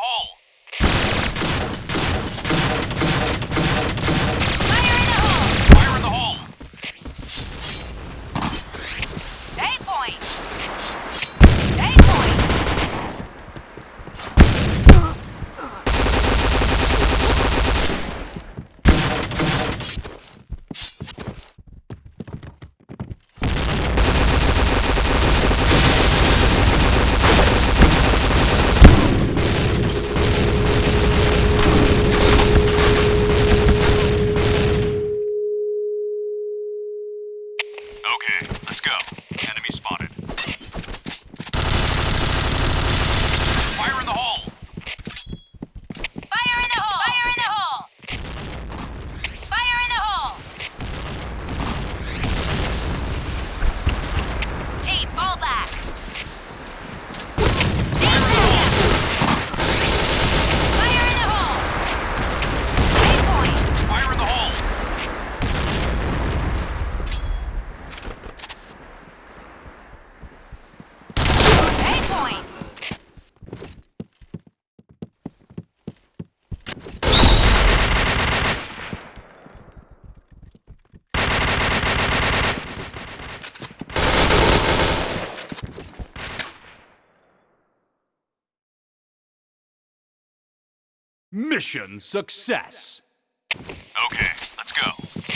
hole. Mission success. Okay, let's go.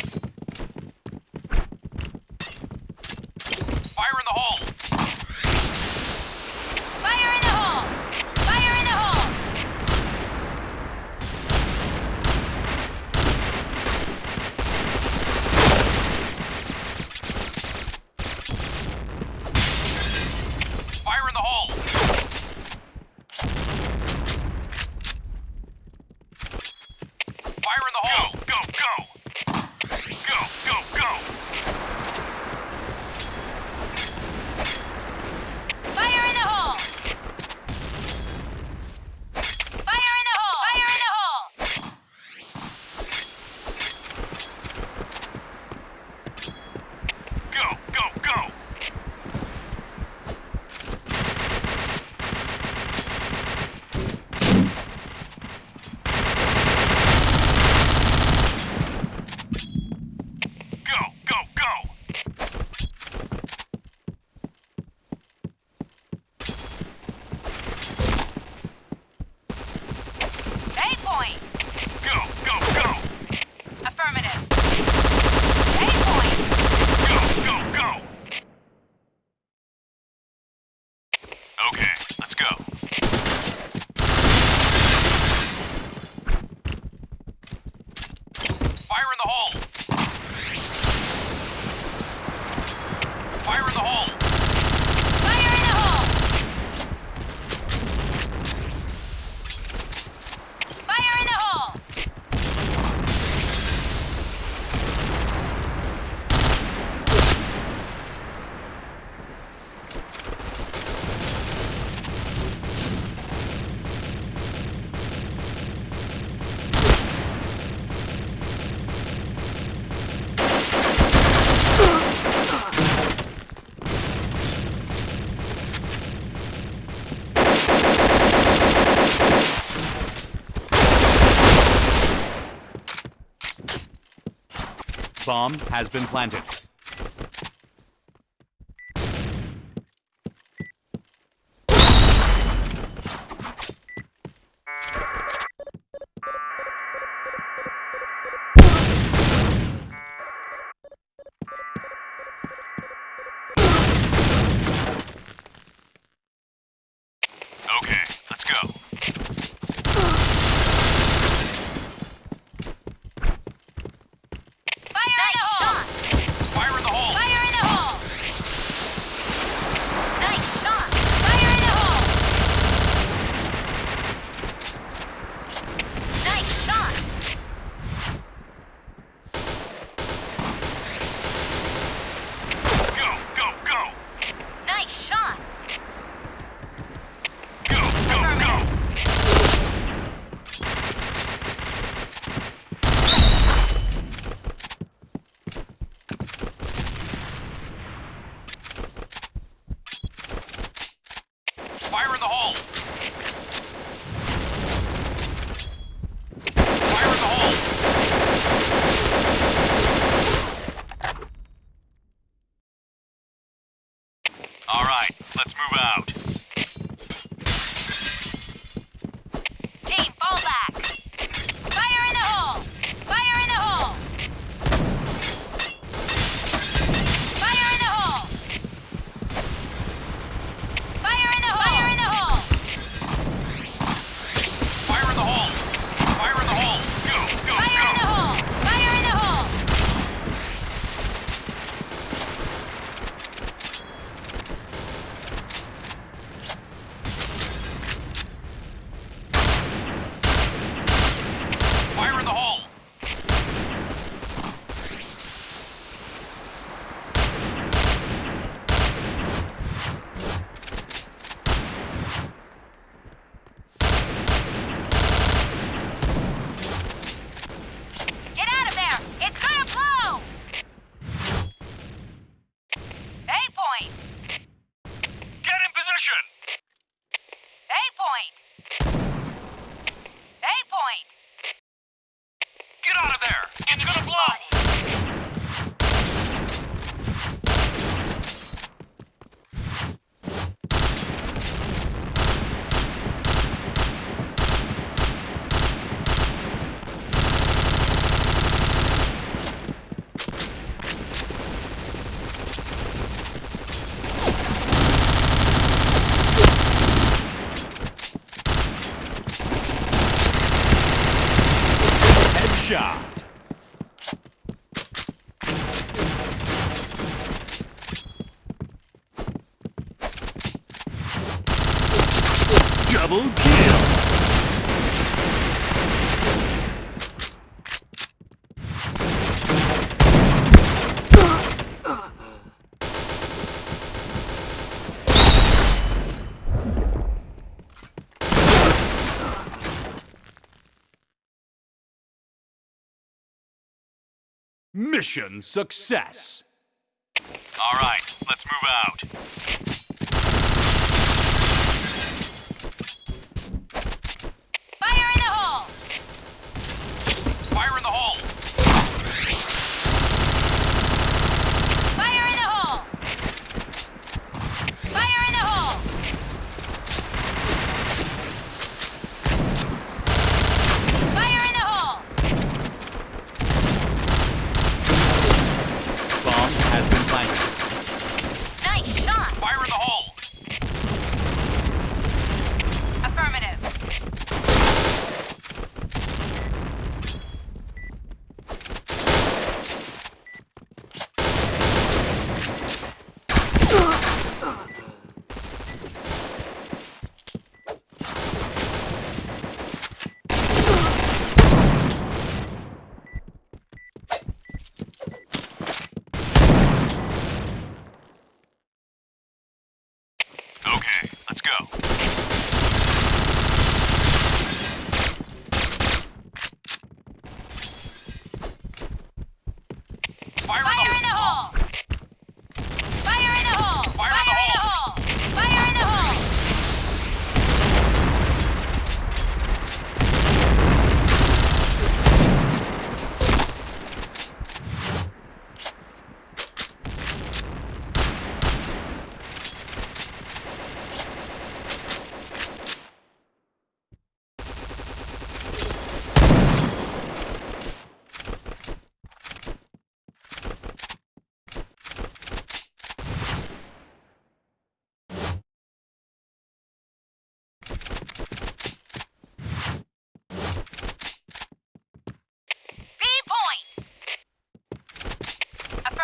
bomb has been planted. Double kill! Mission success. All right, let's move out.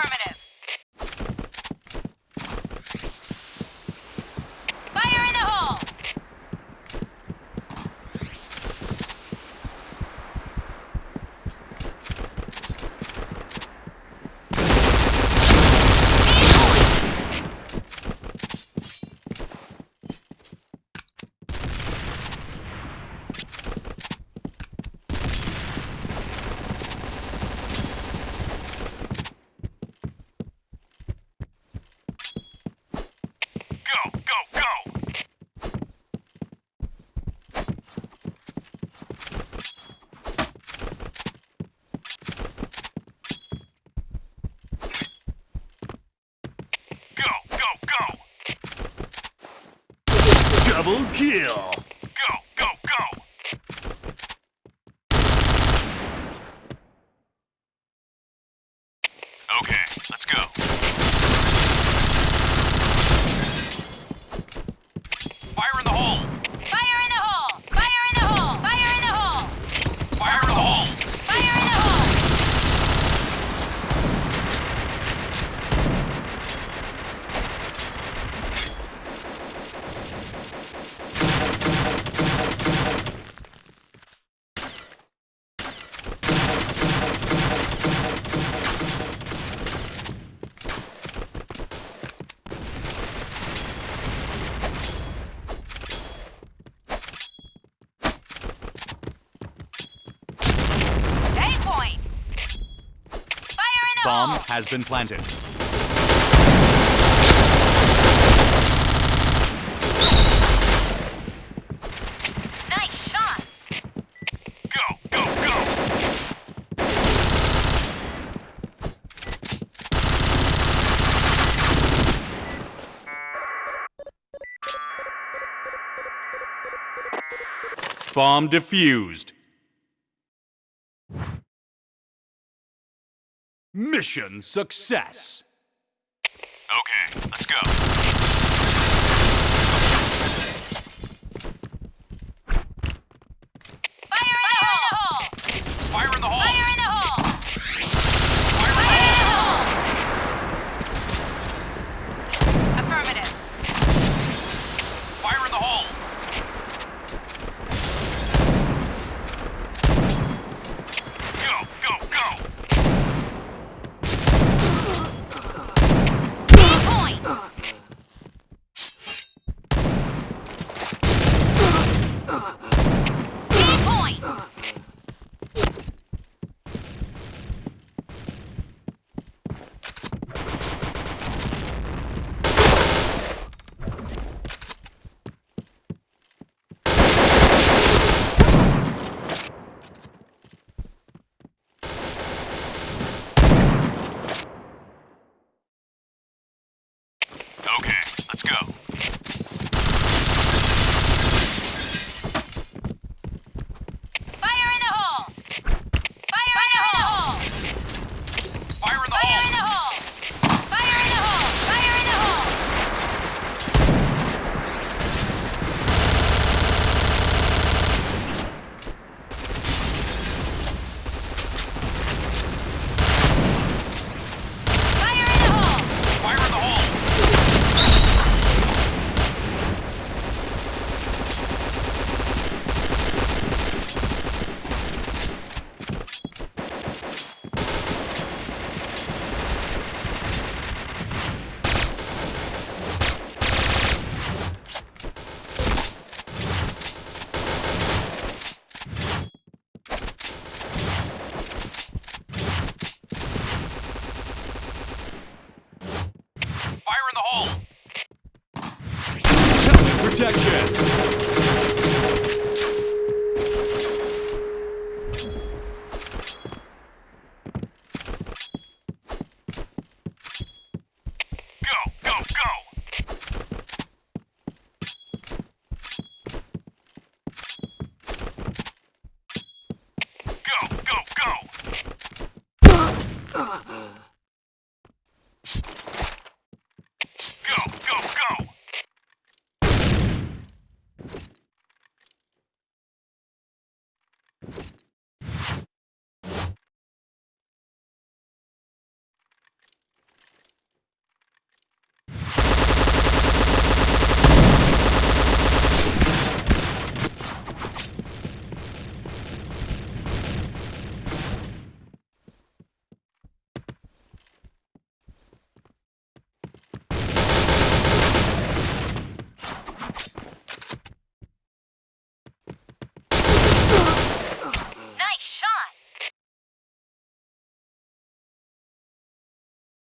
Affirmative. Double kill! has been planted. Bomb defused. Mission success. Okay, let's go.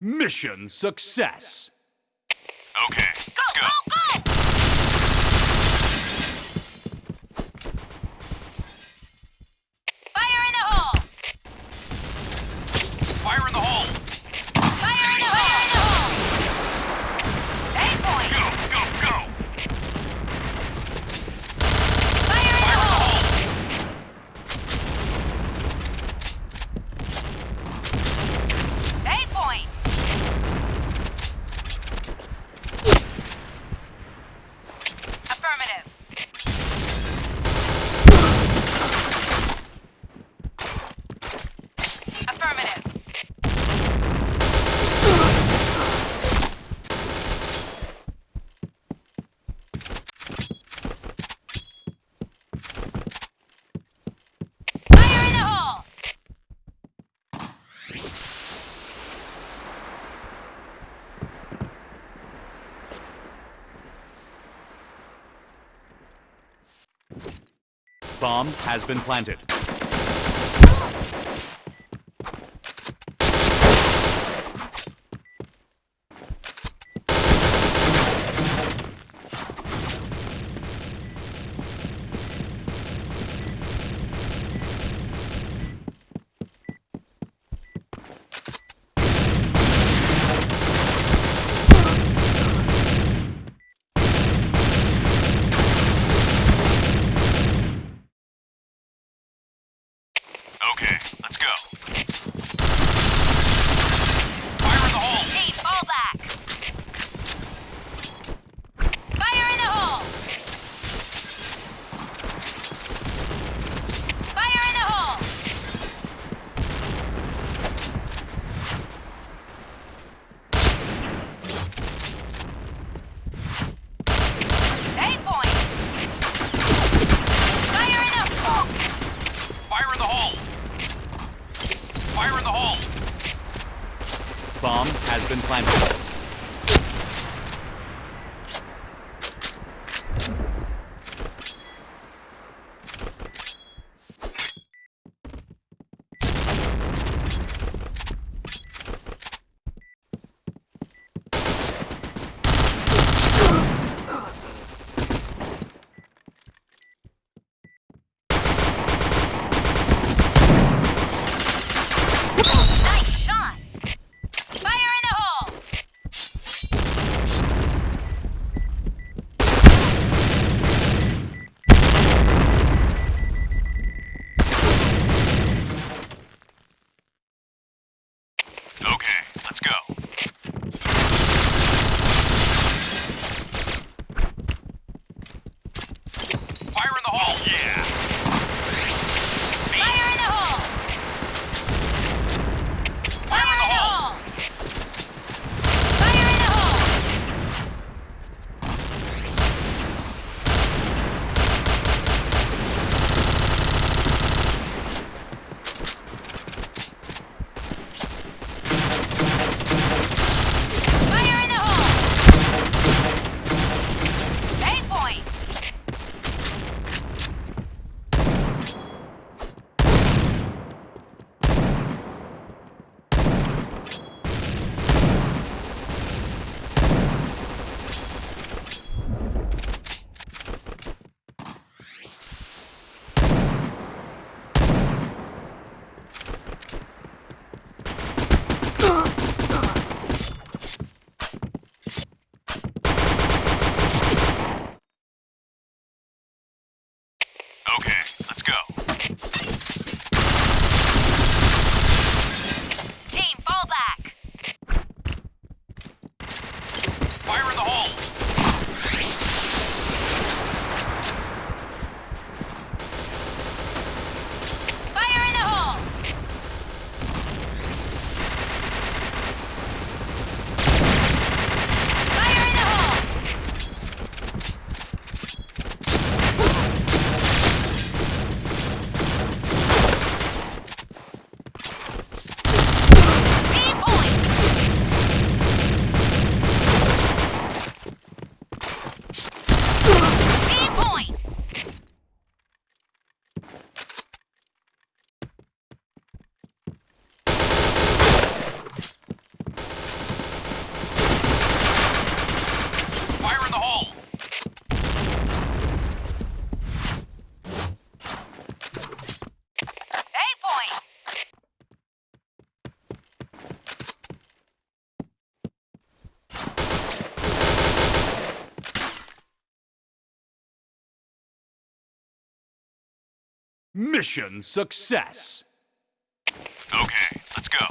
Mission success. Okay. Go, go Go, good. Bomb has been planted. Mission success. Okay, let's go.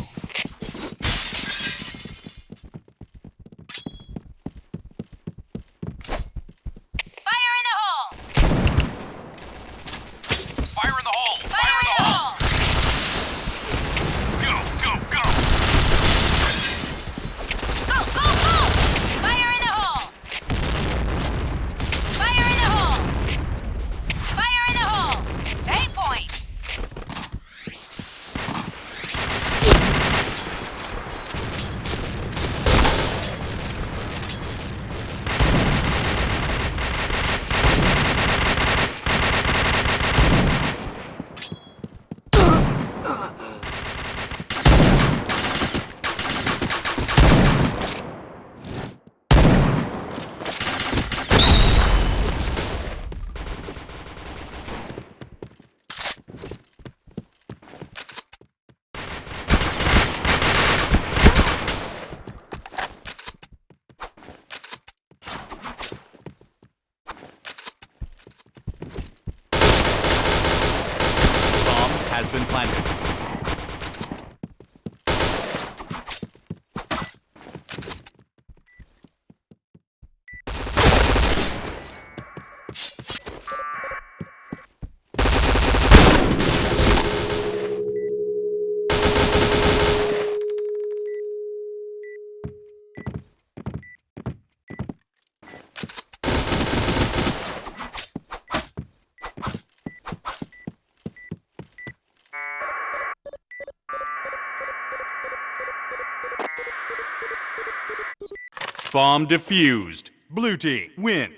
Bomb defused. Blue team, win.